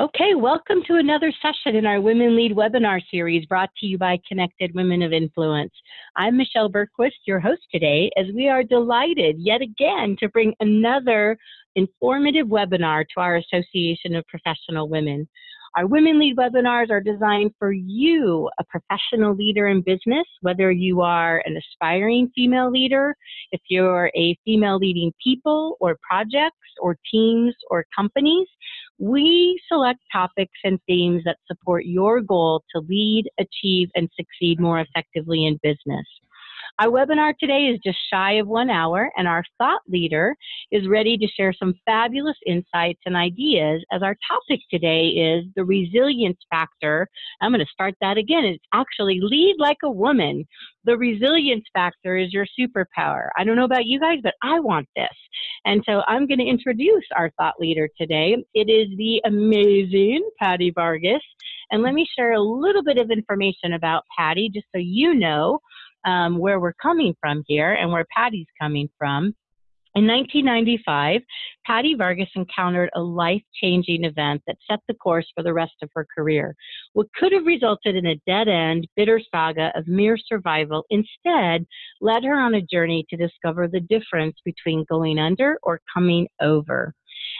Okay, welcome to another session in our Women Lead webinar series brought to you by Connected Women of Influence. I'm Michelle Bergquist, your host today, as we are delighted yet again to bring another informative webinar to our Association of Professional Women. Our Women Lead webinars are designed for you, a professional leader in business, whether you are an aspiring female leader, if you're a female leading people or projects or teams or companies. We select topics and themes that support your goal to lead, achieve, and succeed more effectively in business. Our webinar today is just shy of one hour, and our thought leader is ready to share some fabulous insights and ideas as our topic today is the resilience factor. I'm going to start that again. It's actually lead like a woman. The resilience factor is your superpower. I don't know about you guys, but I want this. And so I'm going to introduce our thought leader today. It is the amazing Patty Vargas. And let me share a little bit of information about Patty just so you know um, where we're coming from here and where Patty's coming from. In 1995, Patty Vargas encountered a life changing event that set the course for the rest of her career. What could have resulted in a dead end, bitter saga of mere survival instead led her on a journey to discover the difference between going under or coming over.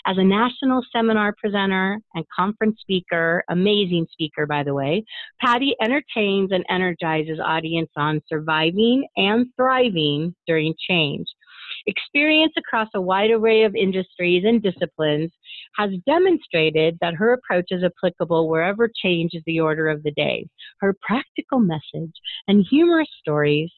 As a national seminar presenter and conference speaker, amazing speaker, by the way, Patty entertains and energizes audience on surviving and thriving during change. Experience across a wide array of industries and disciplines has demonstrated that her approach is applicable wherever change is the order of the day. Her practical message and humorous stories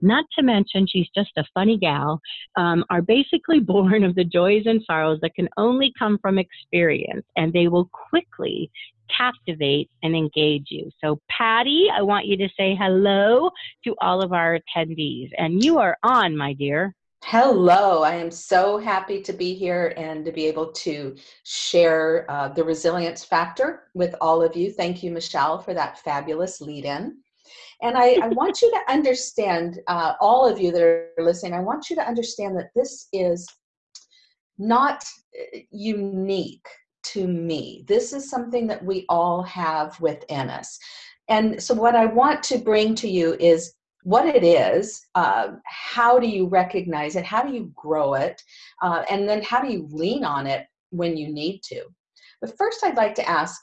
not to mention she's just a funny gal, um, are basically born of the joys and sorrows that can only come from experience, and they will quickly captivate and engage you. So, Patty, I want you to say hello to all of our attendees, and you are on, my dear. Hello, I am so happy to be here and to be able to share uh, the resilience factor with all of you. Thank you, Michelle, for that fabulous lead in. And I, I want you to understand, uh, all of you that are listening, I want you to understand that this is not uh, unique to me. This is something that we all have within us. And so, what I want to bring to you is what it is, uh, how do you recognize it, how do you grow it, uh, and then how do you lean on it when you need to. But first, I'd like to ask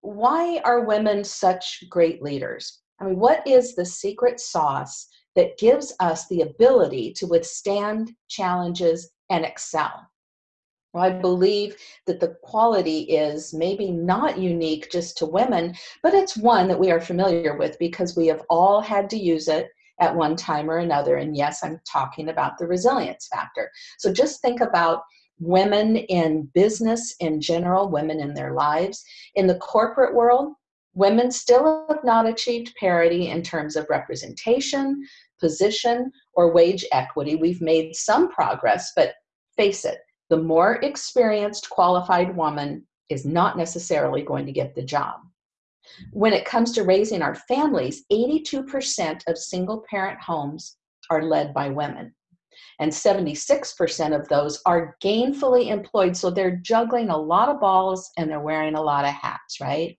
why are women such great leaders? I mean, what is the secret sauce that gives us the ability to withstand challenges and excel? Well, I believe that the quality is maybe not unique just to women, but it's one that we are familiar with because we have all had to use it at one time or another. And yes, I'm talking about the resilience factor. So just think about women in business in general, women in their lives. In the corporate world, Women still have not achieved parity in terms of representation, position, or wage equity. We've made some progress, but face it, the more experienced, qualified woman is not necessarily going to get the job. When it comes to raising our families, 82% of single parent homes are led by women. And 76% of those are gainfully employed. So they're juggling a lot of balls and they're wearing a lot of hats, right?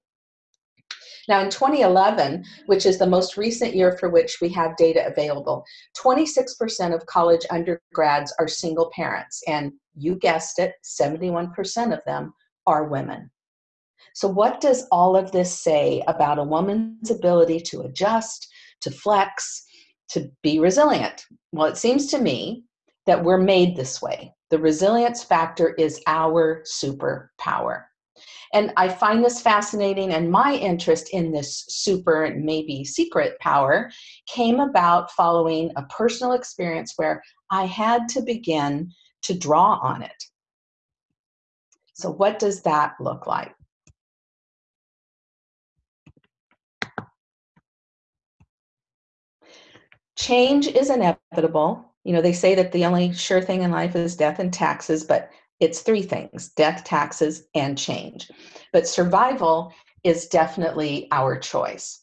Now, in 2011, which is the most recent year for which we have data available, 26% of college undergrads are single parents, and you guessed it, 71% of them are women. So, what does all of this say about a woman's ability to adjust, to flex, to be resilient? Well, it seems to me that we're made this way. The resilience factor is our superpower. And I find this fascinating, and my interest in this super, maybe secret power came about following a personal experience where I had to begin to draw on it. So, what does that look like? Change is inevitable. You know, they say that the only sure thing in life is death and taxes, but it's three things death, taxes, and change. But survival is definitely our choice.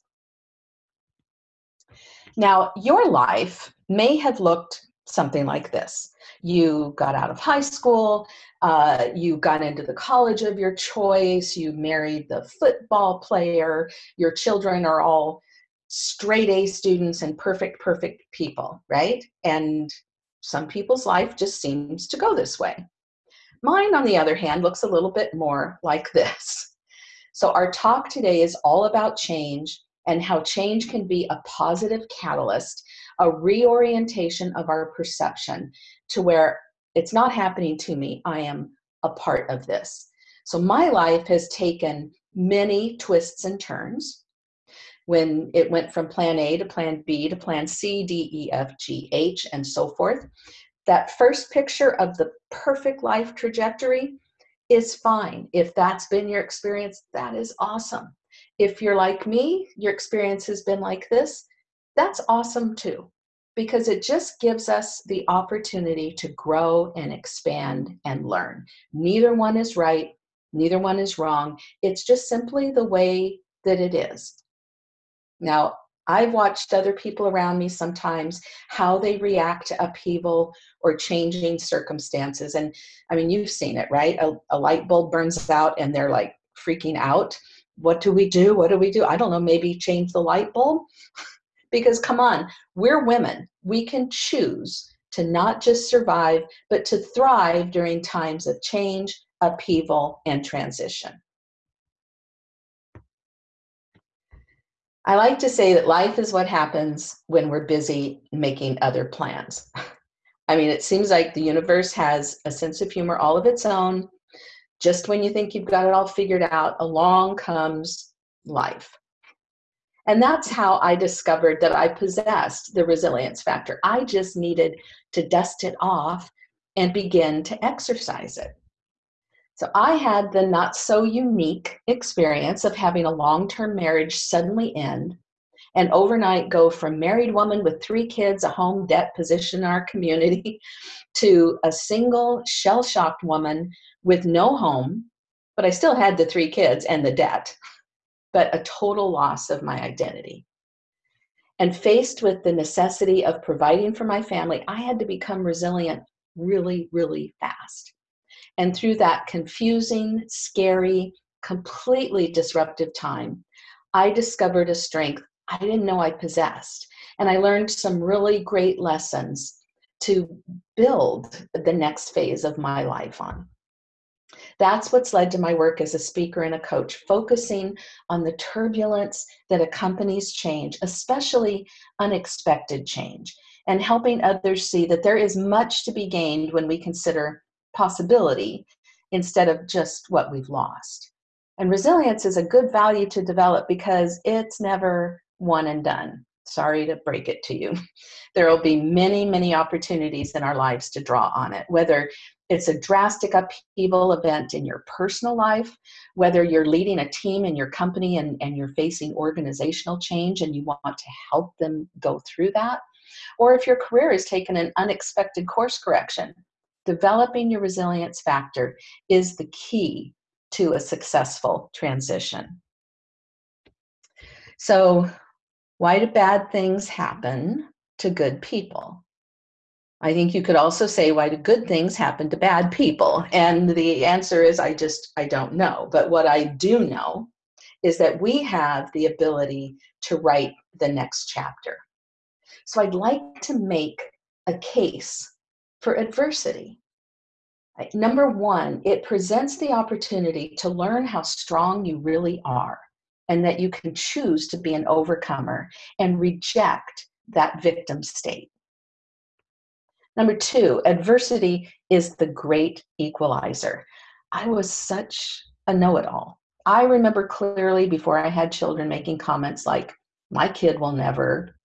Now, your life may have looked something like this you got out of high school uh, you got into the college of your choice you married the football player your children are all straight a students and perfect perfect people right and some people's life just seems to go this way mine on the other hand looks a little bit more like this so our talk today is all about change and how change can be a positive catalyst a reorientation of our perception to where it's not happening to me, I am a part of this. So my life has taken many twists and turns when it went from plan A to plan B to plan C, D, E, F, G, H, and so forth. That first picture of the perfect life trajectory is fine. If that's been your experience, that is awesome. If you're like me, your experience has been like this, that's awesome too because it just gives us the opportunity to grow and expand and learn. Neither one is right, neither one is wrong. It's just simply the way that it is. Now, I've watched other people around me sometimes how they react to upheaval or changing circumstances. And I mean, you've seen it, right? A, a light bulb burns out and they're like freaking out. What do we do? What do we do? I don't know, maybe change the light bulb. Because come on, we're women. We can choose to not just survive, but to thrive during times of change, upheaval, and transition. I like to say that life is what happens when we're busy making other plans. I mean, it seems like the universe has a sense of humor all of its own. Just when you think you've got it all figured out, along comes life. And that's how I discovered that I possessed the resilience factor. I just needed to dust it off and begin to exercise it. So I had the not so unique experience of having a long term marriage suddenly end and overnight go from married woman with three kids, a home debt position in our community, to a single shell shocked woman with no home, but I still had the three kids and the debt but a total loss of my identity. And faced with the necessity of providing for my family, I had to become resilient really, really fast. And through that confusing, scary, completely disruptive time, I discovered a strength I didn't know I possessed. And I learned some really great lessons to build the next phase of my life on. That's what's led to my work as a speaker and a coach, focusing on the turbulence that accompanies change, especially unexpected change, and helping others see that there is much to be gained when we consider possibility instead of just what we've lost. And resilience is a good value to develop because it's never one and done. Sorry to break it to you. There will be many, many opportunities in our lives to draw on it, whether it's a drastic upheaval event in your personal life, whether you're leading a team in your company and, and you're facing organizational change and you want to help them go through that, or if your career has taken an unexpected course correction. Developing your resilience factor is the key to a successful transition. So, why do bad things happen to good people? I think you could also say, why do good things happen to bad people? And the answer is, I just, I don't know. But what I do know is that we have the ability to write the next chapter. So I'd like to make a case for adversity. Number one, it presents the opportunity to learn how strong you really are and that you can choose to be an overcomer and reject that victim state. Number two, adversity is the great equalizer. I was such a know it all. I remember clearly before I had children making comments like, my kid will never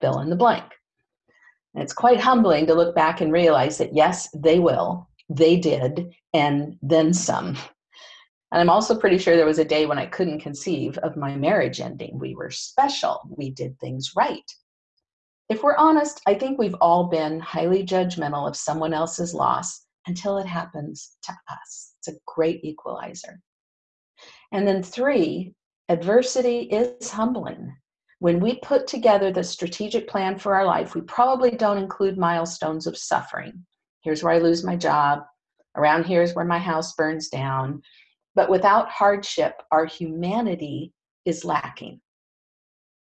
fill in the blank. And it's quite humbling to look back and realize that yes, they will, they did, and then some. And I'm also pretty sure there was a day when I couldn't conceive of my marriage ending. We were special, we did things right if we're honest, I think we've all been highly judgmental of someone else's loss until it happens to us. It's a great equalizer. And then three, adversity is humbling. When we put together the strategic plan for our life, we probably don't include milestones of suffering. Here's where I lose my job. Around here is where my house burns down. But without hardship, our humanity is lacking.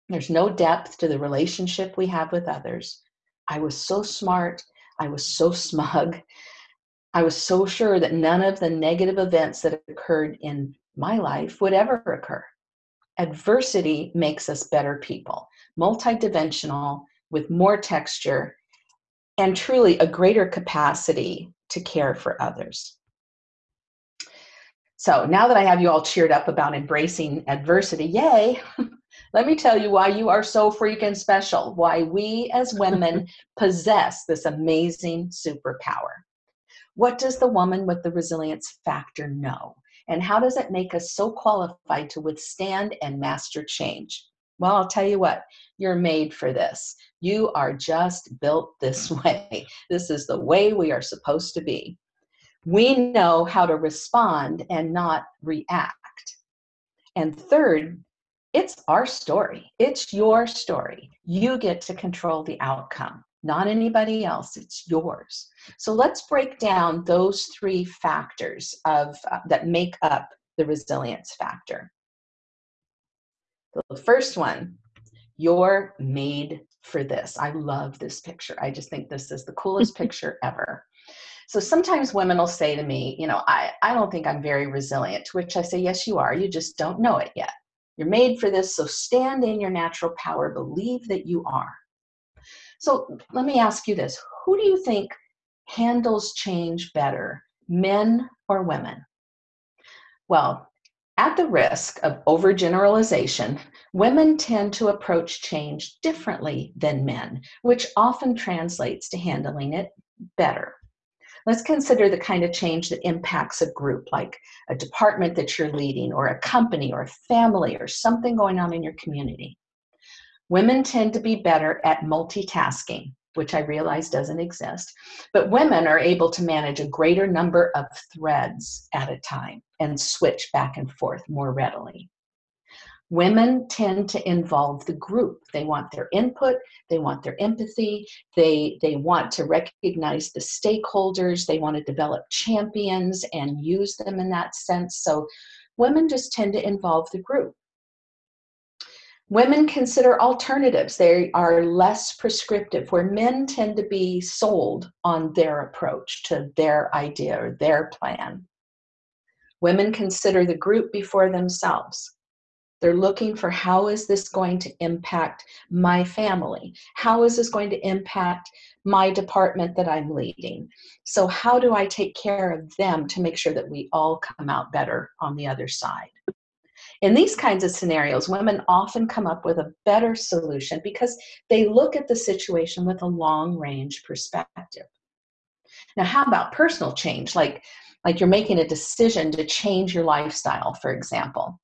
There's no depth to the relationship we have with others. I was so smart. I was so smug. I was so sure that none of the negative events that occurred in my life would ever occur. Adversity makes us better people, multidimensional, with more texture, and truly a greater capacity to care for others. So now that I have you all cheered up about embracing adversity, yay, let me tell you why you are so freaking special, why we as women possess this amazing superpower. What does the woman with the resilience factor know? And how does it make us so qualified to withstand and master change? Well, I'll tell you what, you're made for this. You are just built this way. This is the way we are supposed to be. We know how to respond and not react. And third, it's our story. It's your story. You get to control the outcome, not anybody else. It's yours. So let's break down those three factors of uh, that make up the resilience factor. The first one, you're made for this. I love this picture. I just think this is the coolest picture ever. So sometimes women will say to me, you know, I, I don't think I'm very resilient, to which I say, yes, you are. You just don't know it yet. You're made for this, so stand in your natural power. Believe that you are. So let me ask you this who do you think handles change better, men or women? Well, at the risk of overgeneralization, women tend to approach change differently than men, which often translates to handling it better. Let's consider the kind of change that impacts a group, like a department that you're leading, or a company, or a family, or something going on in your community. Women tend to be better at multitasking, which I realize doesn't exist, but women are able to manage a greater number of threads at a time and switch back and forth more readily. Women tend to involve the group. They want their input, they want their empathy, they, they want to recognize the stakeholders, they want to develop champions and use them in that sense. So women just tend to involve the group. Women consider alternatives. They are less prescriptive, where men tend to be sold on their approach to their idea or their plan. Women consider the group before themselves. They're looking for how is this going to impact my family? How is this going to impact my department that I'm leading? So, how do I take care of them to make sure that we all come out better on the other side? In these kinds of scenarios, women often come up with a better solution because they look at the situation with a long range perspective. Now, how about personal change? Like, like you're making a decision to change your lifestyle, for example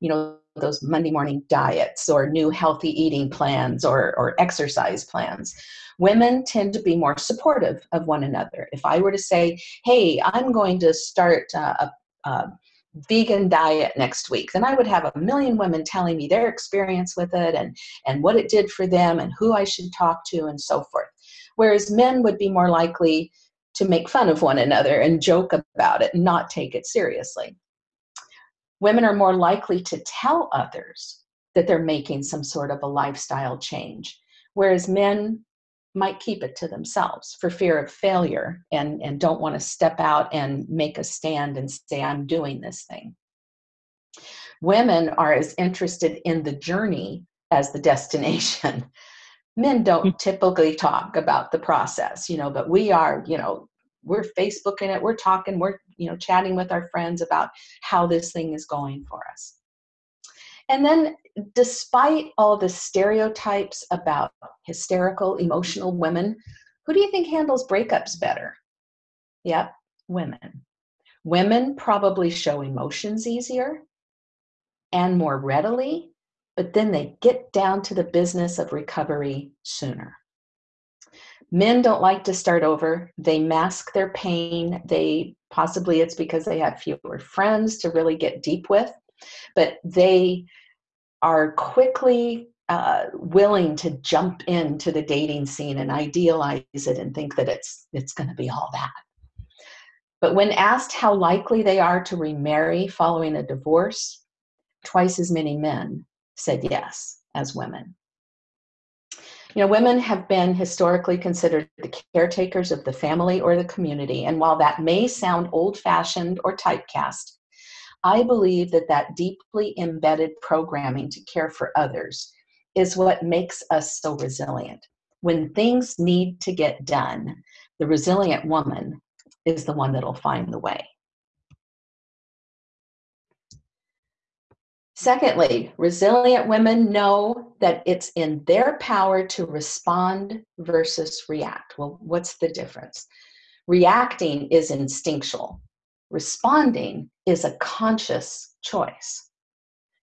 you know those monday morning diets or new healthy eating plans or, or exercise plans women tend to be more supportive of one another if i were to say hey i'm going to start uh, a, a vegan diet next week then i would have a million women telling me their experience with it and and what it did for them and who i should talk to and so forth. Whereas men would be more likely to make fun of one another and joke about it and not take it seriously. Women are more likely to tell others that they're making some sort of a lifestyle change, whereas men might keep it to themselves for fear of failure and, and don't want to step out and make a stand and say, I'm doing this thing. Women are as interested in the journey as the destination. Men don't hmm. typically talk about the process, you know, but we are, you know, we're facebooking it we're talking we're you know chatting with our friends about how this thing is going for us and then despite all the stereotypes about hysterical emotional women who do you think handles breakups better? Yep women. Women probably show emotions easier and more readily but then they get down to the business of recovery sooner. Men don't like to start over. They mask their pain. They possibly it's because they have fewer friends to really get deep with but they are quickly uh, willing to jump into the dating scene and idealize it and think that it's it's going to be all that. But when asked how likely they are to remarry following a divorce, twice as many men said yes as women. You know, women have been historically considered the caretakers of the family or the community, and while that may sound old fashioned or typecast, I believe that that deeply embedded programming to care for others is what makes us so resilient. When things need to get done, the resilient woman is the one that'll find the way. Secondly, resilient women know that it's in their power to respond versus react. Well, what's the difference? Reacting is instinctual, responding is a conscious choice.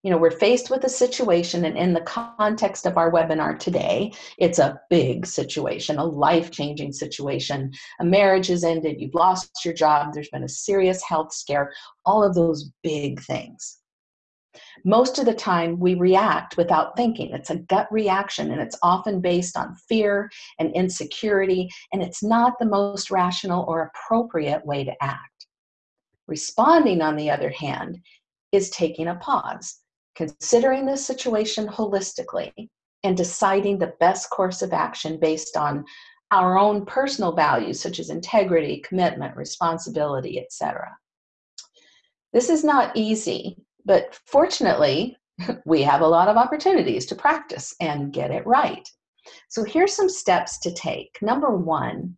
You know we're faced with a situation and in the context of our webinar today it's a big situation a life-changing situation. A marriage has ended you've lost your job there's been a serious health scare all of those big things. Most of the time we react without thinking. It's a gut reaction and it's often based on fear and insecurity and it's not the most rational or appropriate way to act responding on the other hand is taking a pause considering the situation holistically and deciding the best course of action based on our own personal values such as integrity, commitment, responsibility, etc. This is not easy, but fortunately, we have a lot of opportunities to practice and get it right. So here's some steps to take. Number one,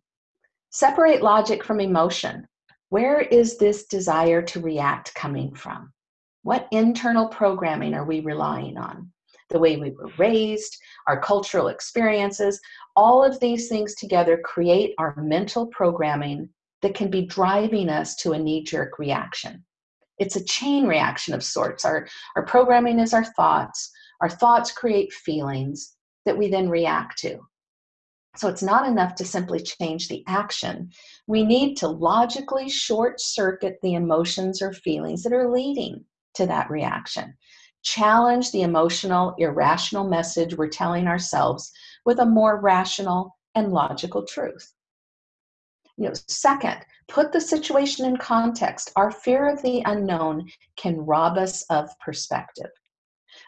separate logic from emotion. Where is this desire to react coming from? What internal programming are we relying on? The way we were raised, our cultural experiences, all of these things together create our mental programming that can be driving us to a knee jerk reaction. It's a chain reaction of sorts. Our, our programming is our thoughts, our thoughts create feelings that we then react to. So it's not enough to simply change the action. We need to logically short circuit the emotions or feelings that are leading to that reaction. Challenge the emotional, irrational message we're telling ourselves with a more rational and logical truth. You know, second, put the situation in context. Our fear of the unknown can rob us of perspective.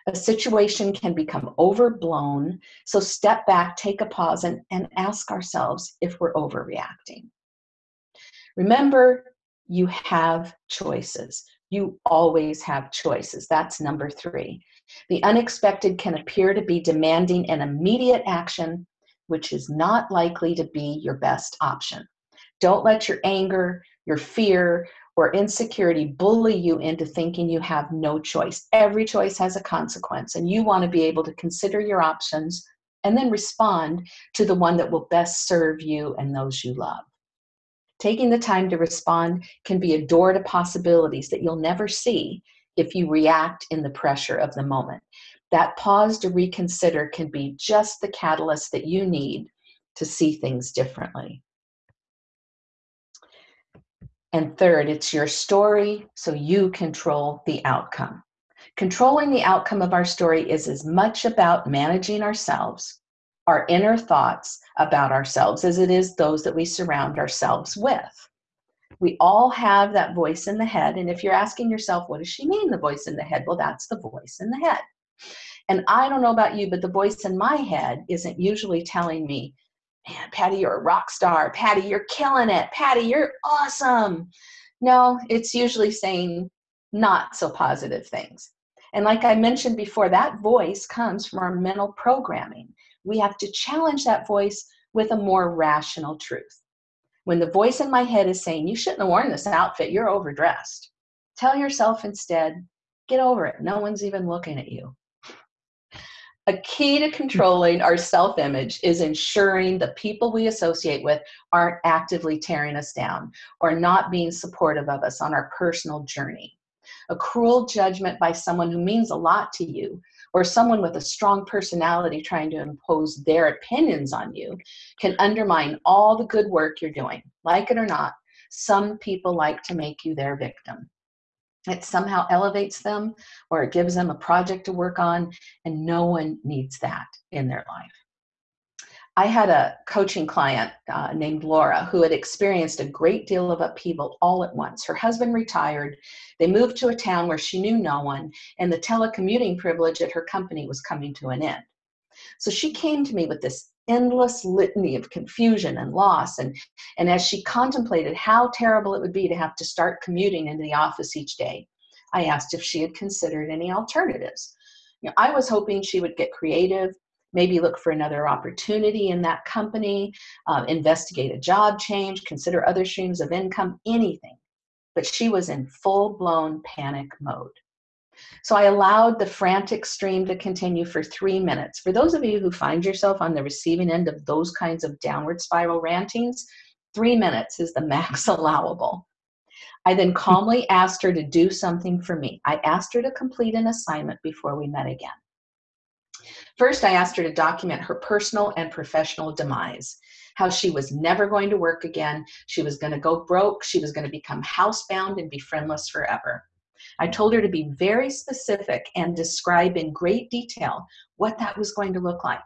A situation can become overblown, so step back, take a pause, and, and ask ourselves if we're overreacting. Remember, you have choices. You always have choices. That's number three. The unexpected can appear to be demanding an immediate action, which is not likely to be your best option. Don't let your anger, your fear, or insecurity bully you into thinking you have no choice. Every choice has a consequence, and you want to be able to consider your options and then respond to the one that will best serve you and those you love. Taking the time to respond can be a door to possibilities that you'll never see if you react in the pressure of the moment. That pause to reconsider can be just the catalyst that you need to see things differently. And third, it's your story, so you control the outcome. Controlling the outcome of our story is as much about managing ourselves our inner thoughts about ourselves as it is those that we surround ourselves with. We all have that voice in the head. And if you're asking yourself, what does she mean, the voice in the head? Well, that's the voice in the head. And I don't know about you, but the voice in my head isn't usually telling me, man, Patty, you're a rock star. Patty, you're killing it. Patty, you're awesome. No, it's usually saying not so positive things. And like I mentioned before, that voice comes from our mental programming we have to challenge that voice with a more rational truth. When the voice in my head is saying, You shouldn't have worn this outfit, you're overdressed, tell yourself instead, Get over it. No one's even looking at you. A key to controlling our self image is ensuring the people we associate with aren't actively tearing us down or not being supportive of us on our personal journey. A cruel judgment by someone who means a lot to you or someone with a strong personality trying to impose their opinions on you can undermine all the good work you're doing. Like it or not, some people like to make you their victim. It somehow elevates them or it gives them a project to work on, and no one needs that in their life. I had a coaching client uh, named Laura who had experienced a great deal of upheaval all at once. Her husband retired, they moved to a town where she knew no one, and the telecommuting privilege at her company was coming to an end. So she came to me with this endless litany of confusion and loss. And, and as she contemplated how terrible it would be to have to start commuting into the office each day, I asked if she had considered any alternatives. You know, I was hoping she would get creative, maybe look for another opportunity in that company, uh, investigate a job change, consider other streams of income, anything. But she was in full blown panic mode. So I allowed the frantic stream to continue for three minutes. For those of you who find yourself on the receiving end of those kinds of downward spiral rantings, three minutes is the max allowable. I then calmly asked her to do something for me. I asked her to complete an assignment before we met again. First, I asked her to document her personal and professional demise how she was never going to work again. She was going to go broke. She was going to become housebound and be friendless forever. I told her to be very specific and describe in great detail what that was going to look like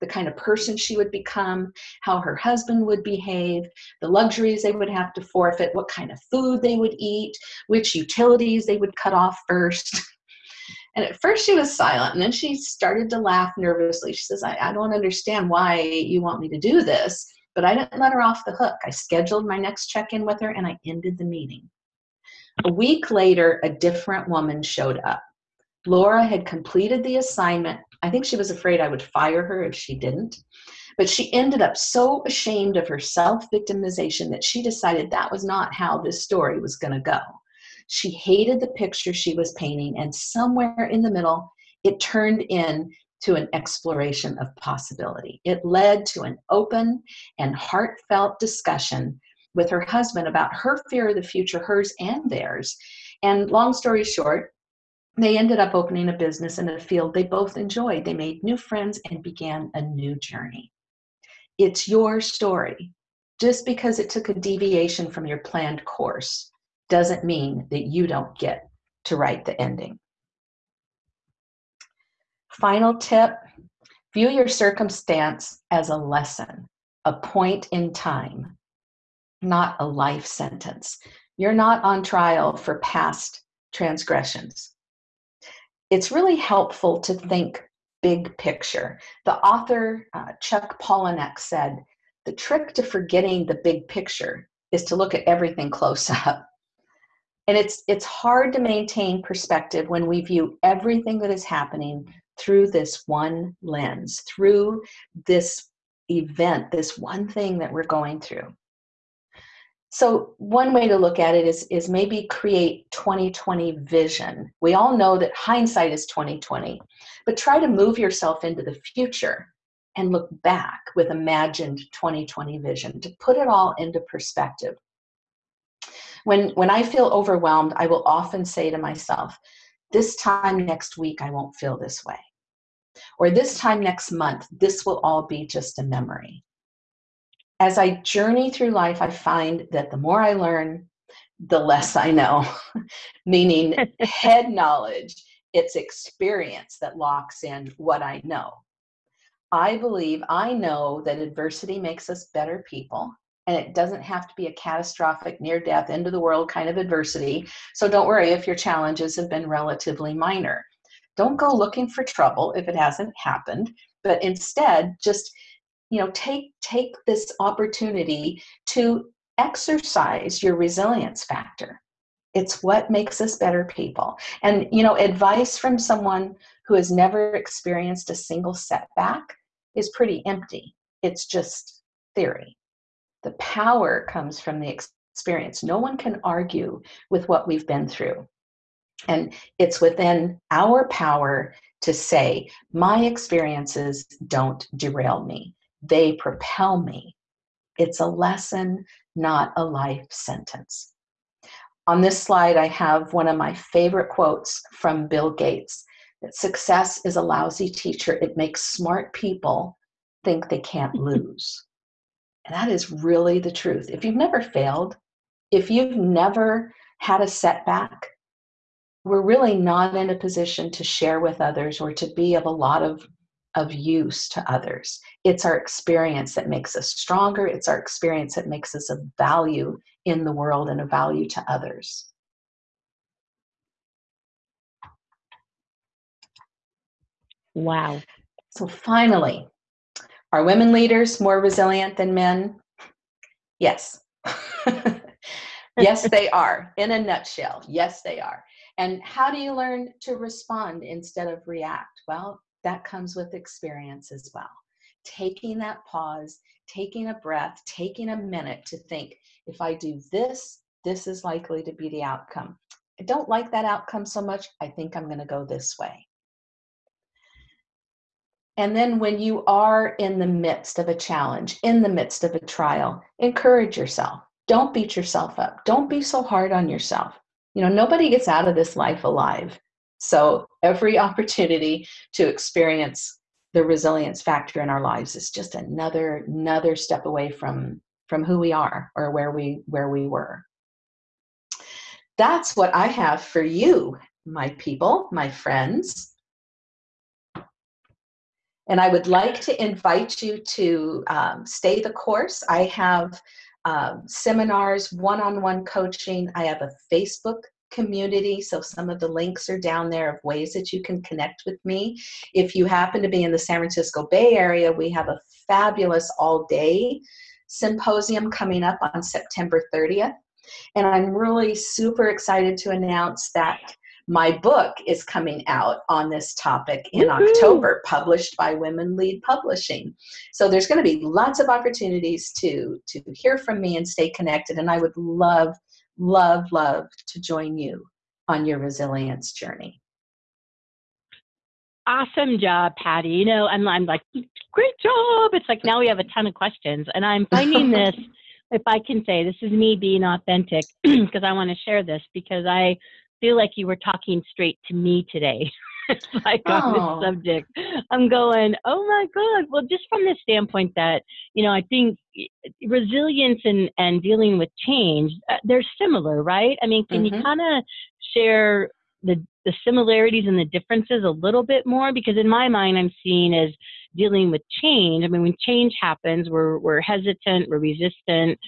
the kind of person she would become, how her husband would behave, the luxuries they would have to forfeit, what kind of food they would eat, which utilities they would cut off first. And at first she was silent, and then she started to laugh nervously. She says, I, I don't understand why you want me to do this, but I didn't let her off the hook. I scheduled my next check in with her and I ended the meeting. A week later, a different woman showed up. Laura had completed the assignment. I think she was afraid I would fire her if she didn't. But she ended up so ashamed of her self victimization that she decided that was not how this story was going to go. She hated the picture she was painting, and somewhere in the middle, it turned in to an exploration of possibility. It led to an open and heartfelt discussion with her husband about her fear of the future, hers and theirs. And long story short, they ended up opening a business in a field they both enjoyed. They made new friends and began a new journey. It's your story. Just because it took a deviation from your planned course doesn't mean that you don't get to write the ending. Final tip view your circumstance as a lesson, a point in time, not a life sentence. You're not on trial for past transgressions. It's really helpful to think big picture. The author, uh, Chuck Palahniuk, said, The trick to forgetting the big picture is to look at everything close up. And it's, it's hard to maintain perspective when we view everything that is happening through this one lens, through this event, this one thing that we're going through. So one way to look at it is, is maybe create 2020 vision. We all know that hindsight is 2020, but try to move yourself into the future and look back with imagined 2020 vision to put it all into perspective. When, when I feel overwhelmed, I will often say to myself, this time next week, I won't feel this way. Or this time next month, this will all be just a memory as I journey through life, I find that the more I learn, the less I know, meaning head knowledge, it's experience that locks in what I know. I believe I know that adversity makes us better people, and it doesn't have to be a catastrophic, near death, end of the world kind of adversity. So don't worry if your challenges have been relatively minor. Don't go looking for trouble if it hasn't happened, but instead just you know take take this opportunity to exercise your resilience factor. It's what makes us better people. And you know advice from someone who has never experienced a single setback is pretty empty. It's just theory. The power comes from the experience. No one can argue with what we've been through. And it's within our power to say my experiences don't derail me they propel me. It's a lesson, not a life sentence. On this slide, I have one of my favorite quotes from Bill Gates that success is a lousy teacher. It makes smart people think they can't lose. And that is really the truth. If you've never failed, if you've never had a setback, we're really not in a position to share with others or to be of a lot of of use to others. It's our experience that makes us stronger. It's our experience that makes us of value in the world and a value to others. Wow. So finally, are women leaders more resilient than men? Yes. yes, they are. In a nutshell, yes, they are. And how do you learn to respond instead of react? Well, that comes with experience as well. Taking that pause, taking a breath, taking a minute to think if I do this, this is likely to be the outcome. I don't like that outcome so much. I think I'm going to go this way. And then when you are in the midst of a challenge, in the midst of a trial, encourage yourself. Don't beat yourself up. Don't be so hard on yourself. You know, nobody gets out of this life alive. So every opportunity to experience the resilience factor in our lives is just another another step away from from who we are or where we where we were. That's what I have for you, my people, my friends. And I would like to invite you to um, stay the course. I have um, seminars, one on one coaching. I have a Facebook community, so some of the links are down there of ways that you can connect with me. If you happen to be in the San Francisco Bay Area, we have a fabulous all day symposium coming up on September 30th. And I'm really super excited to announce that my book is coming out on this topic in! October, published by Women Lead Publishing. So there's going to be lots of opportunities to to hear from me and stay connected. And I would love, love, love to join you on your resilience journey. Awesome job, Patty. You know, I'm I'm like, great job. It's like now we have a ton of questions, and I'm finding this. if I can say this is me being authentic because I want to share this because I feel like you were talking straight to me today. like oh. on this subject. I'm going, oh my God. Well, just from the standpoint that, you know, I think resilience and, and dealing with change, uh, they're similar, right? I mean, can mm-hmm. you kind of share the, the similarities and the differences a little bit more? Because in my mind, I'm seeing as dealing with change. I mean, when change happens, we're, we're hesitant, we're resistant,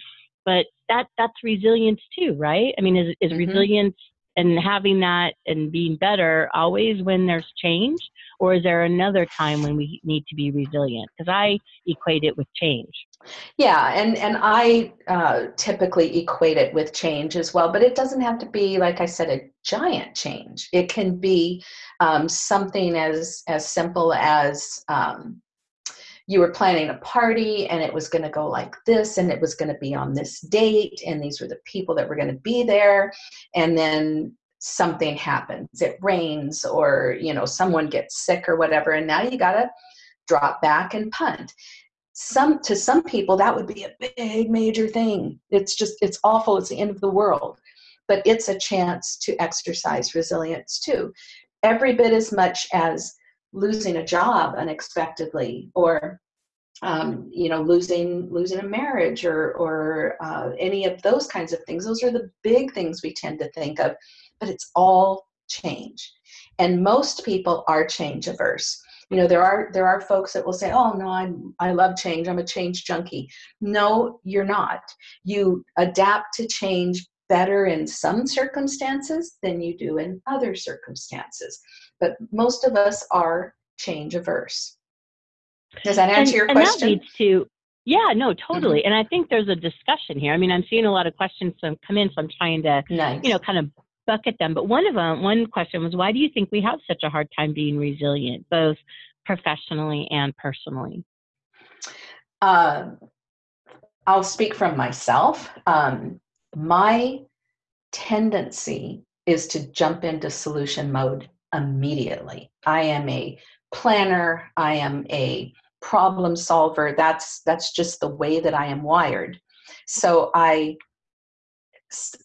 but that, that's resilience too, right? I mean, is, is mm-hmm. resilience and having that and being better always when there's change or is there another time when we need to be resilient? Because i equate it with change. Yeah and and i uh, typically equate it with change as well but it doesn't have to be like i said a giant change. It can be um, something as as simple as um, you were planning a party and it was going to go like this and it was going to be on this date and these were the people that were going to be there. And then something happens. It rains or you know someone gets sick or whatever and now you got to drop back and punt. Some to some people that would be a big major thing. It's just it's awful. It's the end of the world. But it's a chance to exercise resilience too. Every bit as much as losing a job unexpectedly or um, you know losing losing a marriage or or uh, any of those kinds of things. Those are the big things we tend to think of but it's all change. And most people are change averse. You know there are there are folks that will say oh no i'm i love change. I'm a change junkie. No you're not. You adapt to change better in some circumstances than you do in other circumstances but most of us are change averse does that answer and, your and question? That leads to yeah, no, totally. Mm-hmm. And I think there's a discussion here. I mean, I'm seeing a lot of questions come in, so I'm trying to, nice. you know, kind of bucket them. But one of them, one question was, why do you think we have such a hard time being resilient, both professionally and personally? Um, I'll speak from myself. Um, my tendency is to jump into solution mode immediately. I am a planner. I am a problem solver that's that's just the way that i am wired so i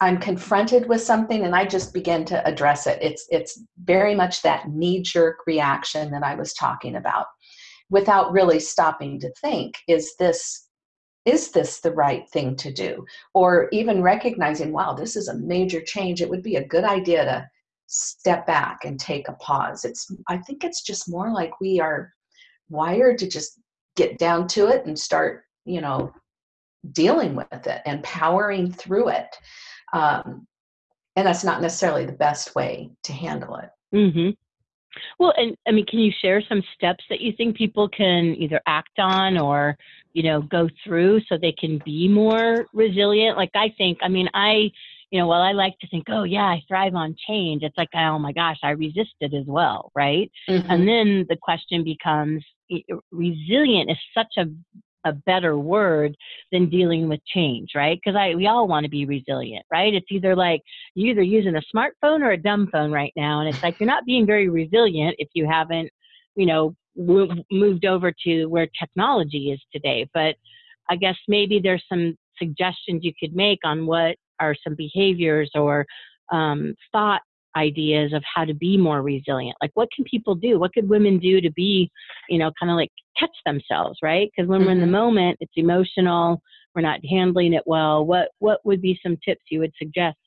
i'm confronted with something and i just begin to address it it's it's very much that knee jerk reaction that i was talking about without really stopping to think is this is this the right thing to do or even recognizing wow this is a major change it would be a good idea to step back and take a pause. It's I think it's just more like we are wired to just get down to it and start, you know, dealing with it and powering through it. Um, and that's not necessarily the best way to handle it. Mm-hmm. Well, and I mean, can you share some steps that you think people can either act on or, you know, go through so they can be more resilient? Like I think, I mean, I, you know, while I like to think, oh yeah, I thrive on change, it's like, oh my gosh, I resist it as well, right? Mm-hmm. And then the question becomes, resilient is such a a better word than dealing with change, right? Because I we all want to be resilient, right? It's either like you're either using a smartphone or a dumb phone right now, and it's like you're not being very resilient if you haven't, you know, w- moved over to where technology is today. But I guess maybe there's some suggestions you could make on what are some behaviors or um, thought ideas of how to be more resilient like what can people do what could women do to be you know kind of like catch themselves right because when mm-hmm. we're in the mm-hmm. moment it's emotional we're not handling it well what what would be some tips you would suggest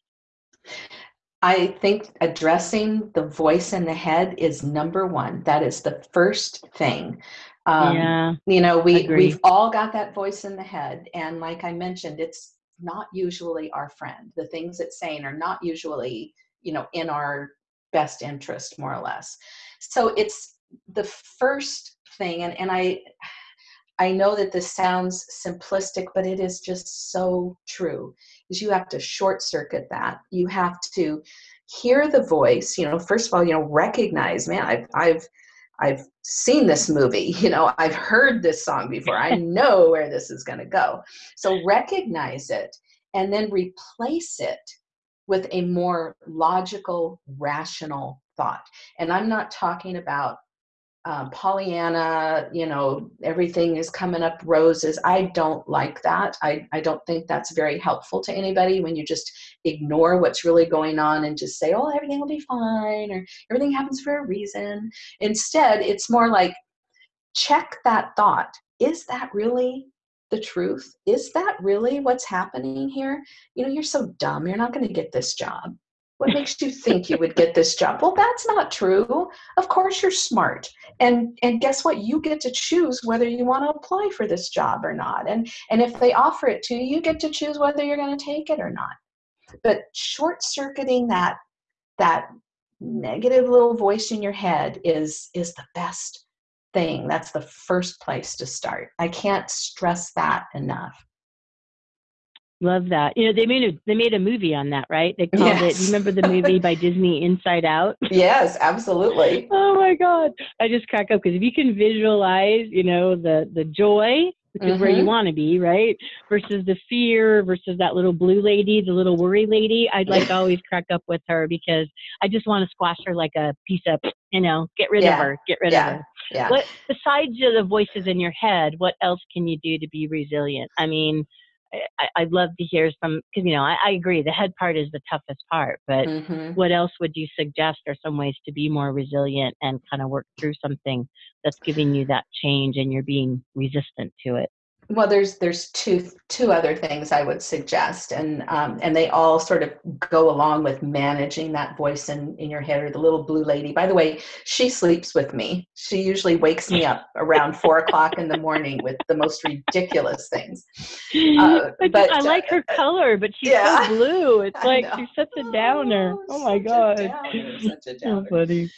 I think addressing the voice in the head is number one. That is the first thing. Um, yeah, you know, we we've all got that voice in the head, and like I mentioned, it's not usually our friend. The things it's saying are not usually you know in our best interest more or less so it's the first thing and, and i i know that this sounds simplistic but it is just so true is you have to short circuit that you have to hear the voice you know first of all you know recognize man i've i've I've seen this movie, you know, I've heard this song before. I know where this is going to go. So recognize it and then replace it with a more logical, rational thought. And I'm not talking about uh, Pollyanna, you know, everything is coming up roses. I don't like that. I, I don't think that's very helpful to anybody when you just ignore what's really going on and just say, oh, everything will be fine or everything happens for a reason. Instead, it's more like check that thought. Is that really the truth? Is that really what's happening here? You know, you're so dumb. You're not going to get this job. What makes you think you would get this job? Well, that's not true. Of course you're smart. And and guess what? You get to choose whether you want to apply for this job or not. And and if they offer it to you, you get to choose whether you're going to take it or not. But short-circuiting that that negative little voice in your head is is the best thing. That's the first place to start. I can't stress that enough. Love that. You know, they made a they made a movie on that, right? They called yes. it. You remember the movie by Disney, Inside Out? Yes, absolutely. oh my God, I just crack up because if you can visualize, you know, the the joy which mm-hmm. is where you mm-hmm. want to be, right? Versus the fear, versus that little blue lady, the little worry lady. I'd like always crack up with her because I just want to squash her like a piece of, you know, get rid yeah. of her, get rid yeah. of her. Yeah. What besides the voices in your head, what else can you do to be resilient? I mean, I, would love to hear some because you know I, I, agree the head part is the toughest part, but mm-hmm. what else would you suggest are some ways to be more resilient and kind of work through something that's giving you that change and you're being resistant to it? Well there's there's two two other things i would suggest and um, and they all sort of go along with managing that voice in in your head or the little blue lady. By the way she sleeps with me. She usually wakes me up around four o'clock in the morning with the most ridiculous things. Uh, but i like her uh, color but she's yeah, so blue. It's like she's such a downer. Oh, oh my god. such a downer. So funny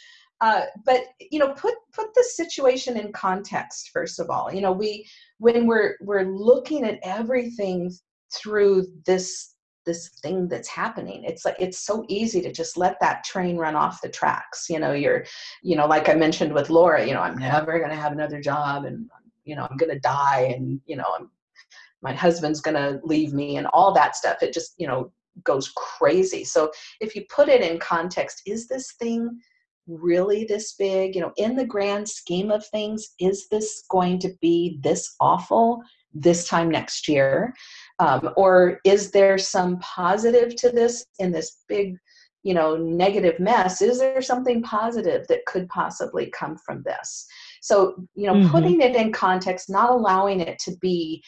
uh, but you know put put the situation in context first of all. You know we when we're we're looking at everything through this this thing that's happening it's like it's so easy to just let that train run off the tracks. You know you're you know like i mentioned with laura you know i'm never going to have another job and you know i'm going to die and you know I'm, my husband's going to leave me and all that stuff. It just you know goes crazy. So if you put it in context is this thing really this big? You know, in the grand scheme of things, is this going to be this awful this time next year? Um, or is there some positive to this in this big, you know, negative mess? Is there something positive that could possibly come from this? So, you know, mm-hmm. putting it in context, not allowing it to be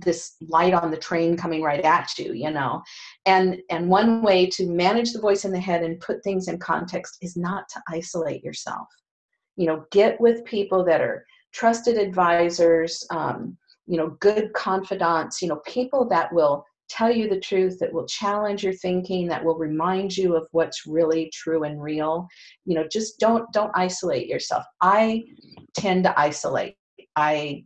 this light on the train coming right at you you know? And and one way to manage the voice in the head and put things in context is not to isolate yourself. You know get with people that are trusted advisors um, you know good confidants you know people that will tell you the truth that will challenge your thinking that will remind you of what's really true and real. You know just don't don't isolate yourself. I tend to isolate. I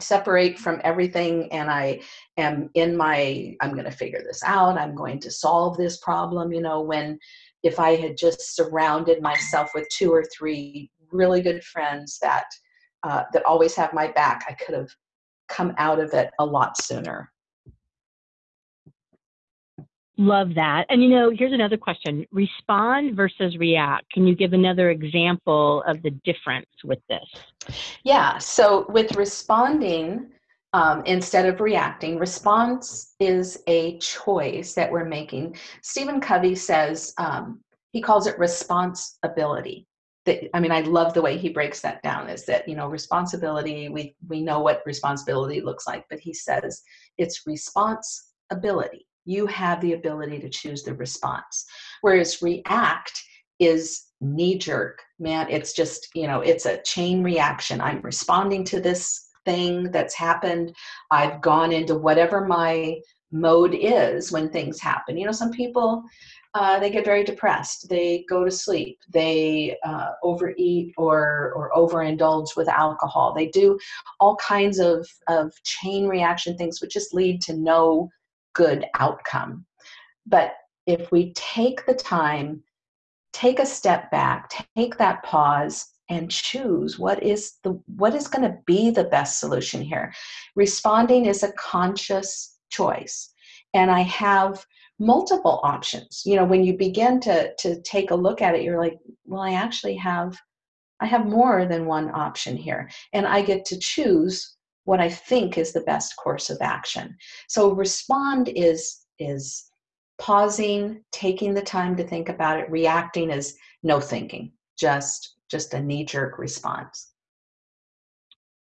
separate from everything and i am in my i'm going to figure this out i'm going to solve this problem you know when if i had just surrounded myself with two or three really good friends that uh, that always have my back i could have come out of it a lot sooner Love that. And you know, here's another question respond versus react. Can you give another example of the difference with this? Yeah. So, with responding um, instead of reacting, response is a choice that we're making. Stephen Covey says um, he calls it responsibility. That, I mean, I love the way he breaks that down. Is that you know responsibility? We we know what responsibility looks like, but he says it's responsibility you have the ability to choose the response. Whereas react is knee jerk, man, it's just, you know, it's a chain reaction. I'm responding to this thing that's happened. I've gone into whatever my mode is when things happen. You know, some people, uh, they get very depressed. They go to sleep. They uh, overeat or or overindulge with alcohol. They do all kinds of of chain reaction things, which just lead to no good outcome. But if we take the time, take a step back, take that pause, and choose what is the what is going to be the best solution here responding is a conscious choice and i have multiple options you know when you begin to to take a look at it you're like well i actually have i have more than one option here and i get to choose what I think is the best course of action. So respond is is pausing, taking the time to think about it. Reacting is no thinking, just just a knee jerk response.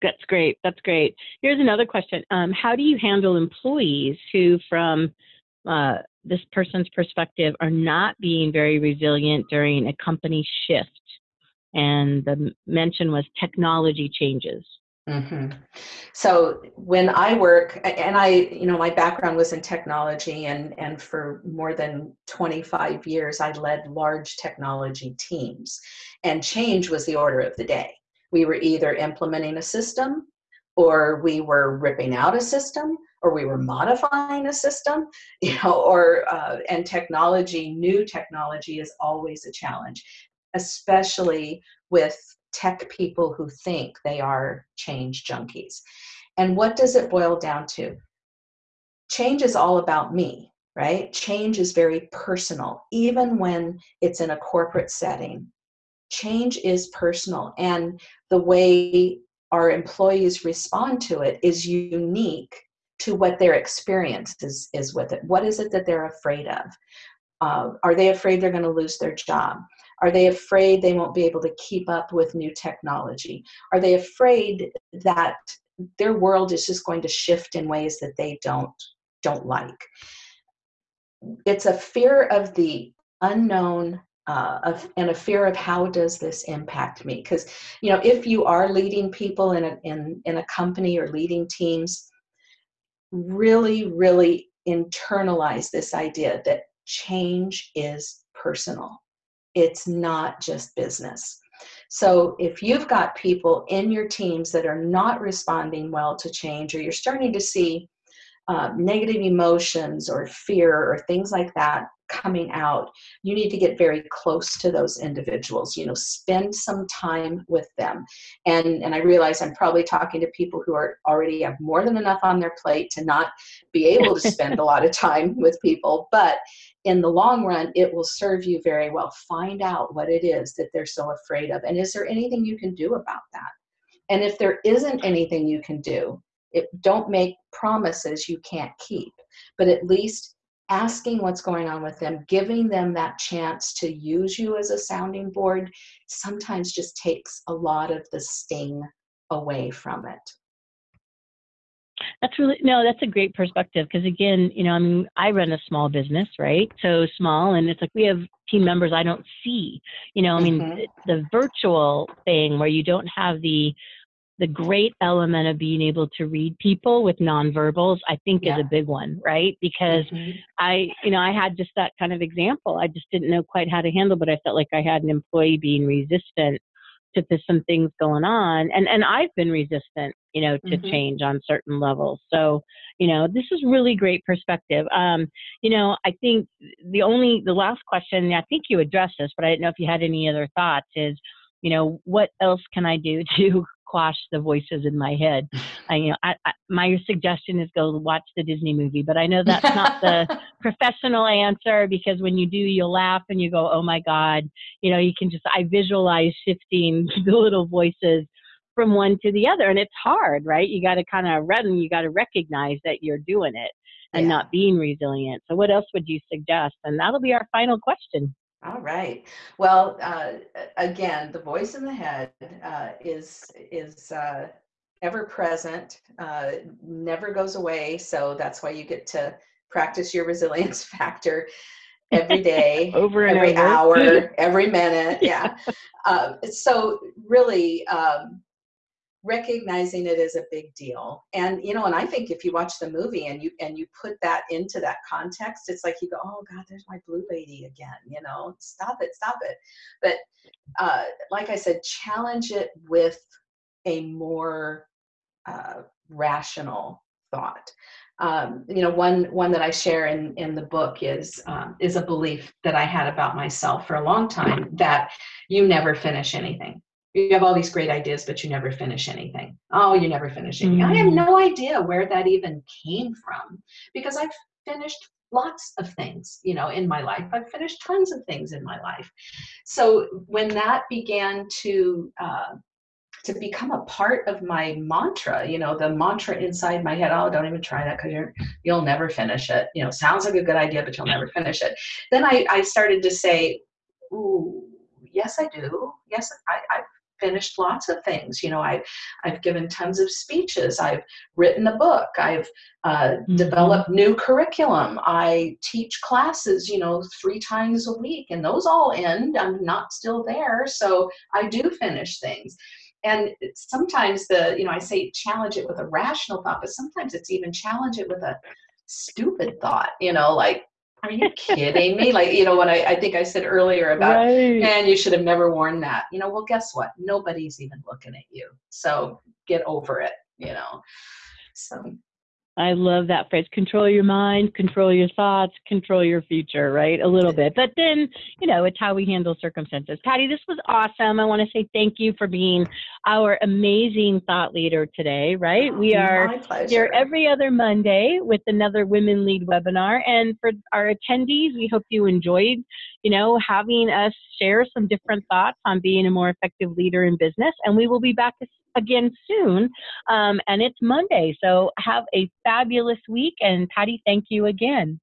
That's great. That's great. Here's another question. Um, how do you handle employees who, from uh, this person's perspective, are not being very resilient during a company shift? And the mention was technology changes. Mm-hmm. So when I work, and I, you know, my background was in technology, and and for more than 25 years, I led large technology teams, and change was the order of the day. We were either implementing a system, or we were ripping out a system, or we were modifying a system, you know, or uh, and technology, new technology is always a challenge, especially with tech people who think they are change junkies. And what does it boil down to? Change is all about me, right? Change is very personal, even when it's in a corporate setting. Change is personal, and the way our employees respond to it is unique to what their experience is, is with it. What is it that they're afraid of? Uh, are they afraid they're going to lose their job? Are they afraid they won't be able to keep up with new technology? Are they afraid that their world is just going to shift in ways that they don't don't like? It's a fear of the unknown uh, of, and a fear of how does this impact me because you know if you are leading people in a in, in a company or leading teams really really internalize this idea that change is personal it's not just business. So if you've got people in your teams that are not responding well to change, or you're starting to see uh, negative emotions or fear or things like that coming out, you need to get very close to those individuals. You know, spend some time with them. And and I realize I'm probably talking to people who are already have more than enough on their plate to not be able to spend a lot of time with people, but in the long run, it will serve you very well. Find out what it is that they're so afraid of. And is there anything you can do about that? And if there isn't anything you can do, it, don't make promises you can't keep, but at least asking what's going on with them, giving them that chance to use you as a sounding board, sometimes just takes a lot of the sting away from it. That's really no, that's a great perspective because again, you know, I mean, I run a small business, right? So small, and it's like we have team members I don't see. You know, I mean, mm-hmm. the, the virtual thing where you don't have the the great element of being able to read people with nonverbals, I think yeah. is a big one, right? Because mm-hmm. I, you know, I had just that kind of example. I just didn't know quite how to handle, but I felt like I had an employee being resistant to some things going on and and I've been resistant you know to mm-hmm. change on certain levels so you know this is really great perspective um you know I think the only the last question I think you addressed this but I didn't know if you had any other thoughts is you know what else can I do to quash the voices in my head. I, you know, I, I, my suggestion is go watch the Disney movie, but I know that's not the professional answer because when you do, you'll laugh and you go, "Oh my God!" You know, you can just I visualize shifting the little voices from one to the other, and it's hard, right? You got to kind of run, you got to recognize that you're doing it and yeah. not being resilient. So, what else would you suggest? And that'll be our final question. All right. Well, uh, again, the voice in the head uh, is is uh, ever present, uh, never goes away. So that's why you get to practice your resilience factor every day, over every over. hour, every minute. Yeah. Um, so really, um, recognizing it is a big deal. And you know and i think if you watch the movie and you and you put that into that context it's like you go oh god there's my blue lady again you know? Stop it stop it. But uh, like i said challenge it with a more uh, rational thought. Um, you know one one that i share in in the book is um, is a belief that i had about myself for a long time that you never finish anything you have all these great ideas, but you never finish anything. Oh, you never finish anything. Mm-hmm. I have mm. no idea where that even came from because I've finished lots of things, you know, in my life. I've finished tons of things in my life. So when that began to uh, to become a part of my mantra, you know, the mantra inside my head, oh, don't even try that because you're you'll never finish it. You know, sounds like a good idea, but you'll never finish it. Then I, I started to say, ooh, yes, I do. Yes, I, I've finished lots of things. You know, I've I've given tons of speeches. I've written a book. I've uh, mm-hmm. developed new curriculum. I teach classes. You know, three times a week, and those all end. I'm not still there, so I do finish things. And sometimes the you know I say challenge it with a rational thought, but sometimes it's even challenge it with a stupid thought. You know, like are you kidding me? Like, you know, what I, I think I said earlier about, right. man, you should have never worn that. You know, well, guess what? Nobody's even looking at you. So get over it, you know. So I love that phrase. Control your mind, control your thoughts, control your future, right? A little bit. But then, you know, it's how we handle circumstances. Patty, this was awesome. I want to say thank you for being our amazing thought leader today, right? Oh, we are here every other Monday with another Women Lead webinar. And for our attendees, we hope you enjoyed, you know, having us share some different thoughts on being a more effective leader in business. And we will be back again soon. Um, and it's Monday. So have a fabulous week. And Patty, thank you again.